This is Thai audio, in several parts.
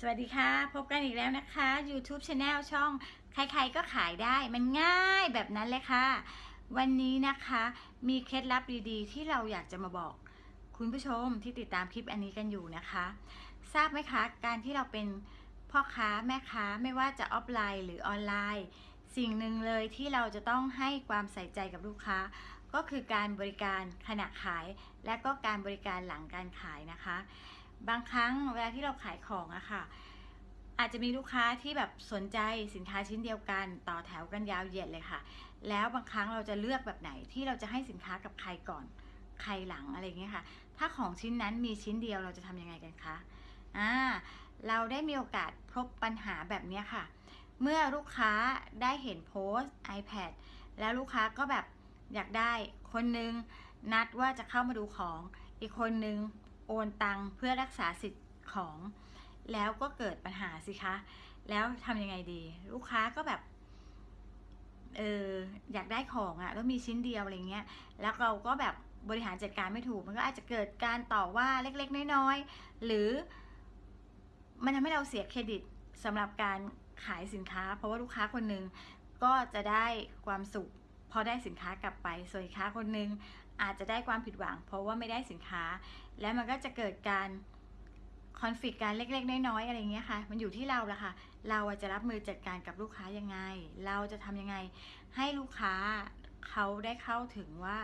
สวัสดีค่ะ พบกันอีกแล้วนะคะ YouTube Channel ช่องใครๆก็ขายได้มันง่ายแบบนั้นเลยค่ะ วันนี้นะคะมีเคล็ดลับดีๆ ที่เราอยากจะมาบอก คุณผู้ชมที่ติดตามคลิปอันนี้กันอยู่นะคะ ทราบไหมคะ การที่เราเป็นพ่อค้าแม่ค้าไม่ว่าจะออฟไลน์หรือออนไลน์ สิ่งหนึ่งเลยที่เราจะต้องให้ความใส่ใจกับลูกค้า ก็คือการบริการขณะขาย และก็การบริการหลังการขายนะคะ บางครั้งเวลาที่เราขายของอะค่ะ อาจจะมีลูกค้าที่แบบสนใจสินค้าชิ้นเดียวกัน ต่อแถวกันยาวเหยียดเลยค่ะ แล้วบางครั้งเราจะเลือกแบบไหนที่เราจะให้สินค้ากับใครก่อนใครหลังอะไรเงี้ยค่ะ ถ้าของชิ้นนั้นมีชิ้นเดียวเราจะทำยังไงกันคะอ่าเราได้มีโอกาสพบปัญหาแบบเนี้ยค่ะ เมื่อลูกค้าได้เห็นโพสต์ iPad แล้วลูกค้าก็แบบอยากได้คนนึงนัดว่าจะเข้ามาดูของ อีกคนนึง โอนตังค์เพื่อรักษาสิทธิ์ของแล้วก็เกิดปัญหาสิคะ แล้วทำยังไงดี ลูกค้าก็แบบ เอออยากได้ของอะ่ะแล้วมีชิ้นเดียวอะไรเงี้ย แล้วเราก็แบบบริหารจัดการไม่ถูก มันก็อาจจะเกิดการต่อว่าเล็กๆ น้อยๆ หรือ มันทำให้เราเสียเครดิตสำหรับการขายสินค้า เพราะว่าลูกค้าคนหนึ่งก็จะได้ความสุขพอได้สินค้ากลับไปส่วนอีกค้าคนหนึ่ง อาจจะได้ความผิดหวัง เพราะว่าไม่ได้สินค้า แล้วมันก็จะเกิดการคอนฟ lict การเล็กๆน้อยๆอะไรเงี้ยค่ะ มันอยู่ที่เราละค่ะ เราจะรับมือจัดการกับลูกค้ายังไง เราจะทำยังไง ให้ลูกค้าเขาได้เข้าถึงว่า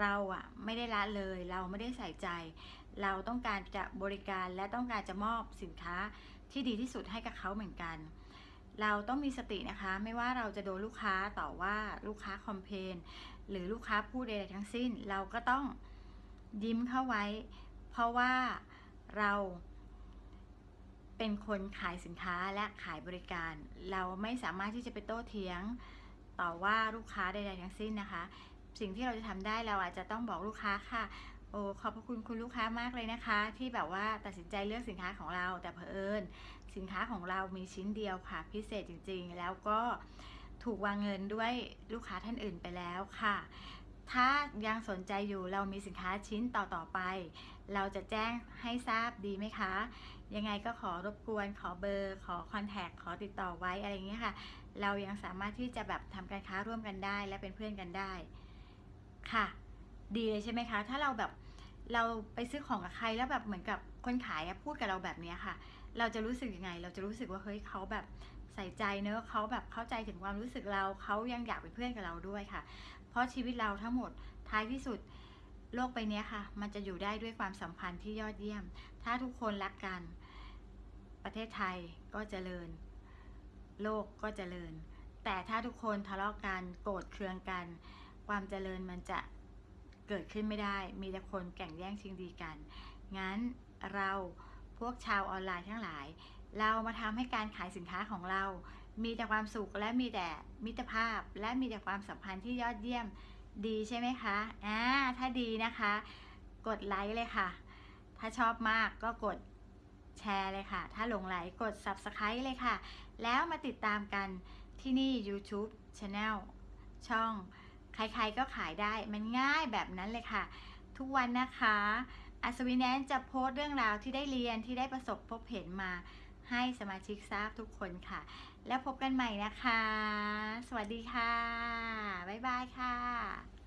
เราอะไม่ได้ละเลย เราไม่ได้ใส่ใจ เราต้องการจะบริการและต้องการจะมอบสินค้าที่ดีที่สุดให้กับเขาเหมือนกัน เราต้องมีสตินะคะ ไม่ว่าเราจะโดนลูกค้าต่อว่าลูกค้าคอมเพนหรือลูกค้าพูดใดๆทั้งสิ้น เราก็ต้องยิ้มเข้าไว้ เพราะว่าเราเป็นคนขายสินค้าและขายบริการ เราไม่สามารถที่จะไปโต้เถียงต่อว่าลูกค้าใดๆทั้งสิ้นนะคะ สิ่งที่เราจะทำได้เราอาจจะต้องบอกลูกค้าค่ะ โอ้ขอบพระคุณคุณลูกค้ามากเลยนะคะ ที่แบบว่าตัดสินใจเลือกสินค้าของเรา แต่เผอิญสินค้าของเรามีชิ้นเดียวค่ะ พิเศษจริงๆ แล้วก็ถูกวางเงินด้วยลูกค้าท่านอื่นไปแล้วค่ะ ถ้ายังสนใจอยู่เรามีสินค้าชิ้นต่อๆไป เราจะแจ้งให้ทราบดีไหมคะ ยังไงก็ขอรบกวนขอเบอร์ ขอคอนแทคขอติดต่อไว้อะไรเงี้ยค่ะ เรายังสามารถที่จะแบบทำการค้าร่วมกันได้ และเป็นเพื่อนกันได้ค่ะ ดีเลยใช่ไหมคะ ถ้าเราแบบเราไปซื้อของกับใครแล้วแบบเหมือนกับคนขายพูดกับเราแบบนี้ค่ะ เราจะรู้สึกยังไง เราจะรู้สึกว่าเฮ้ยเขาแบบใส่ใจเนอะเขาแบบเข้าใจถึงความรู้สึกเราเขายังอยากเป็นเพื่อนกับเราด้วยค่ะ เพราะชีวิตเราทั้งหมดท้ายที่สุดโลกใบเนี้ยค่ะ มันจะอยู่ได้ด้วยความสัมพันธ์ที่ยอดเยี่ยม ถ้าทุกคนรักกัน ประเทศไทยก็เจริญ โลกก็เจริญ แต่ถ้าทุกคนทะเลาะกันโกรธเคืองกัน ความเจริญมันจะ เกิดขึ้นไม่ได้ มีแต่คนแข่งแย่งชิงดีกัน งั้นเราพวกชาวออนไลน์ทั้งหลาย เรามาทำให้การขายสินค้าของเรา มีแต่ความสุขและมีแต่มิตรภาพ และมีแต่ความสัมพันธ์ที่ยอดเยี่ยมดีใช่ไหมคะ อ่า ถ้าดีนะคะ กดไลค์เลยค่ะ ถ้าชอบมากก็กดแชร์เลยค่ะ ถ้าหลงไหลกด Subscribe เลยค่ะ แล้วมาติดตามกันที่นี่ YouTube Channel ช่อง ใครๆก็ขายได้มันง่ายแบบนั้นเลยค่ะ ทุกวันนะคะ อัศวินแนนจะโพสต์เรื่องราวที่ได้เรียนที่ได้ประสบพบเห็นมาให้สมาชิกทราบทุกคนค่ะ แล้วพบกันใหม่นะคะ สวัสดีค่ะ บ๊ายบายค่ะ